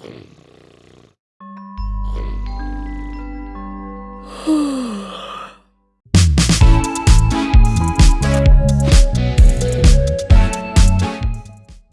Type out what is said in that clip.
はあ。